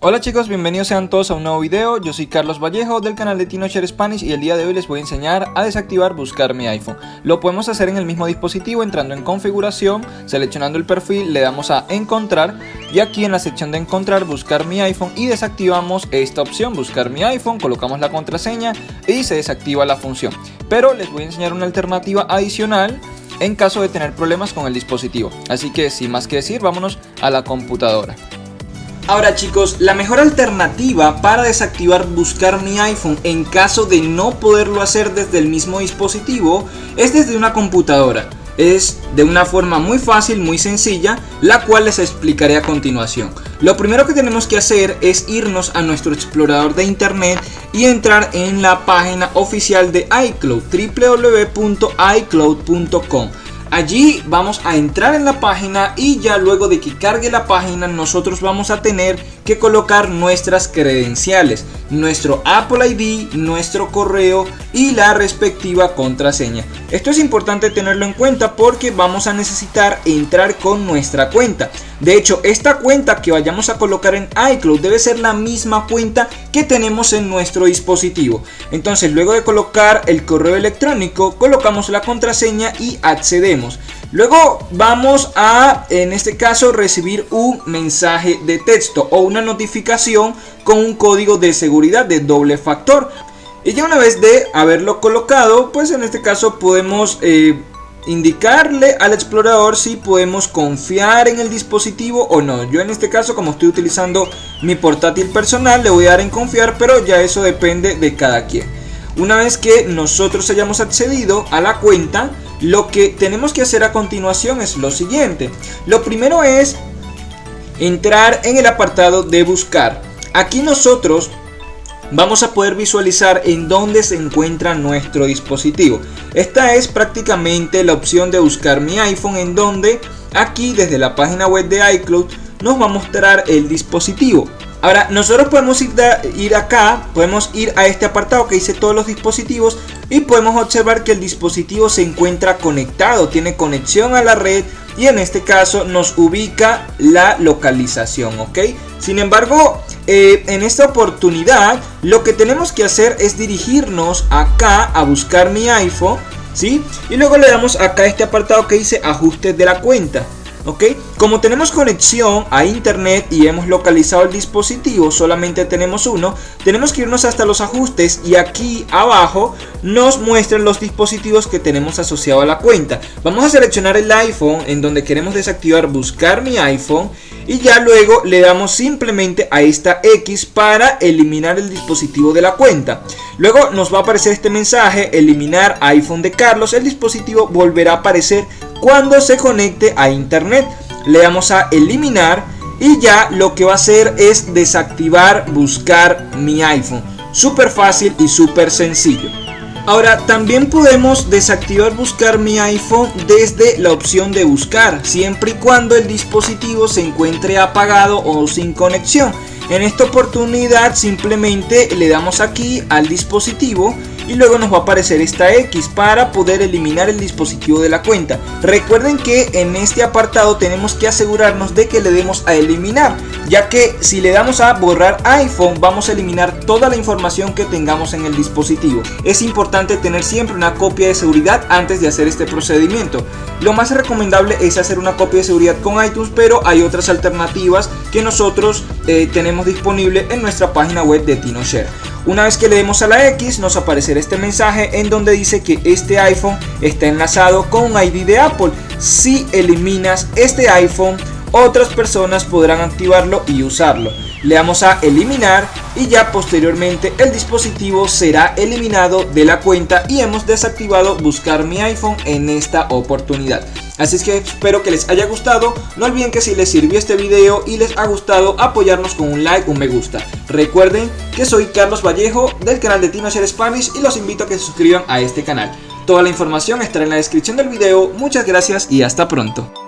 Hola chicos, bienvenidos sean todos a un nuevo video, yo soy Carlos Vallejo del canal de TinoShare Spanish y el día de hoy les voy a enseñar a desactivar buscar mi iPhone. Lo podemos hacer en el mismo dispositivo entrando en configuración, seleccionando el perfil, le damos a encontrar y aquí en la sección de encontrar buscar mi iPhone y desactivamos esta opción buscar mi iPhone, colocamos la contraseña y se desactiva la función. Pero les voy a enseñar una alternativa adicional en caso de tener problemas con el dispositivo. Así que sin más que decir, vámonos a la computadora. Ahora chicos, la mejor alternativa para desactivar buscar mi iPhone en caso de no poderlo hacer desde el mismo dispositivo es desde una computadora. Es de una forma muy fácil, muy sencilla, la cual les explicaré a continuación. Lo primero que tenemos que hacer es irnos a nuestro explorador de internet y entrar en la página oficial de iCloud, www.icloud.com. Allí vamos a entrar en la página y ya luego de que cargue la página nosotros vamos a tener que colocar nuestras credenciales, nuestro Apple ID, nuestro correo y la respectiva contraseña. Esto es importante tenerlo en cuenta porque vamos a necesitar entrar con nuestra cuenta. De hecho, esta cuenta que vayamos a colocar en iCloud debe ser la misma cuenta que tenemos en nuestro dispositivo. Entonces, luego de colocar el correo electrónico, colocamos la contraseña y accedemos. Luego vamos a, en este caso, recibir un mensaje de texto o una notificación con un código de seguridad de doble factor. Y ya una vez de haberlo colocado, pues en este caso podemos eh, indicarle al explorador si podemos confiar en el dispositivo o no. Yo en este caso, como estoy utilizando mi portátil personal, le voy a dar en confiar, pero ya eso depende de cada quien. Una vez que nosotros hayamos accedido a la cuenta, lo que tenemos que hacer a continuación es lo siguiente. Lo primero es entrar en el apartado de buscar. Aquí nosotros vamos a poder visualizar en dónde se encuentra nuestro dispositivo. Esta es prácticamente la opción de buscar mi iPhone en donde aquí desde la página web de iCloud nos va a mostrar el dispositivo. Ahora, nosotros podemos ir, acá, podemos ir a este apartado que dice todos los dispositivos y podemos observar que el dispositivo se encuentra conectado, tiene conexión a la red y en este caso nos ubica la localización, ¿ok? Sin embargo, eh, en esta oportunidad lo que tenemos que hacer es dirigirnos acá a buscar mi iPhone, ¿sí? Y luego le damos acá este apartado que dice ajustes de la cuenta. ¿ok? Como tenemos conexión a internet y hemos localizado el dispositivo, solamente tenemos uno, tenemos que irnos hasta los ajustes y aquí abajo nos muestran los dispositivos que tenemos asociado a la cuenta. Vamos a seleccionar el iPhone en donde queremos desactivar buscar mi iPhone y ya luego le damos simplemente a esta X para eliminar el dispositivo de la cuenta. Luego nos va a aparecer este mensaje, eliminar iPhone de Carlos, el dispositivo volverá a aparecer cuando se conecte a internet. Le damos a eliminar y ya lo que va a hacer es desactivar buscar mi iPhone. Súper fácil y súper sencillo. Ahora también podemos desactivar buscar mi iPhone desde la opción de buscar siempre y cuando el dispositivo se encuentre apagado o sin conexión. En esta oportunidad simplemente le damos aquí al dispositivo y luego nos va a aparecer esta X para poder eliminar el dispositivo de la cuenta. Recuerden que en este apartado tenemos que asegurarnos de que le demos a eliminar, ya que si le damos a borrar iPhone vamos a eliminar toda la información que tengamos en el dispositivo. Es importante tener siempre una copia de seguridad antes de hacer este procedimiento. Lo más recomendable es hacer una copia de seguridad con iTunes, pero hay otras alternativas que nosotros eh, tenemos disponible en nuestra página web de TinoShare. Una vez que le demos a la X nos aparecerá este mensaje en donde dice que este iPhone está enlazado con un ID de Apple. Si eliminas este iPhone, otras personas podrán activarlo y usarlo. Le damos a eliminar y ya posteriormente el dispositivo será eliminado de la cuenta y hemos desactivado buscar mi iPhone en esta oportunidad. Así es que espero que les haya gustado, no olviden que si les sirvió este video y les ha gustado apoyarnos con un like, un me gusta. Recuerden que soy Carlos Vallejo del canal de Tino Spanish y los invito a que se suscriban a este canal. Toda la información estará en la descripción del video, muchas gracias y hasta pronto.